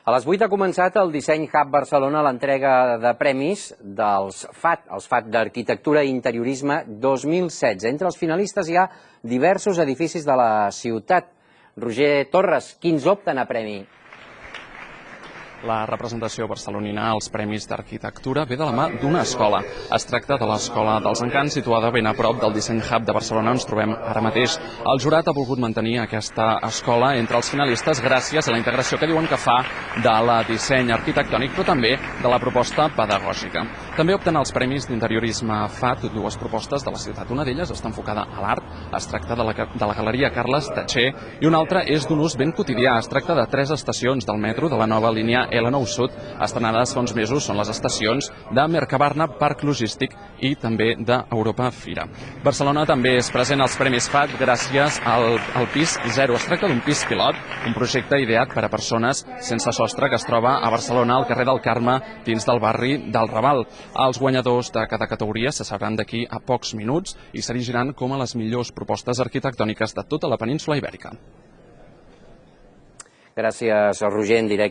A les 8 ha començat el Disseny Hub Barcelona l'entrega de premis dels FAT, els FAT d'Arquitectura i Interiorisme 2016. Entre els finalistes hi ha diversos edificis de la ciutat. Roger Torres, quins opten a premi? La representació barcelonina als Premis d'Arquitectura ve de la mà d'una escola. Es tracta de l'Escola dels Encants, situada ben a prop del Disseny Hub de Barcelona, on ens trobem ara mateix. El jurat ha volgut mantenir aquesta escola entre els finalistes gràcies a la integració que diuen que fa de la disseny arquitectònic, però també de la proposta pedagògica. També opten els Premis d'Interiorisme FAT dues propostes de la ciutat. Una d'elles està enfocada a l'art, es tracta de la, de la Galeria Carles Tatxer, i una altra és d'un ús ben quotidià. Es tracta de tres estacions del metro de la nova línia L9 Sud, estrenades fa uns mesos, són les estacions de Mercabarna, Parc Logístic i també d'Europa Fira. Barcelona també és present als Premis FAT gràcies al, al pis Zero. Es tracta d'un pis pilot, un projecte ideat per a persones sense sostre que es troba a Barcelona, al carrer del Carme, dins del barri del Raval. Els guanyadors de cada categoria se sabran d'aquí a pocs minuts i s'erigiran com a les millors propostes arquitectòniques de tota la península ibèrica. Gràcies, Roger, en directe.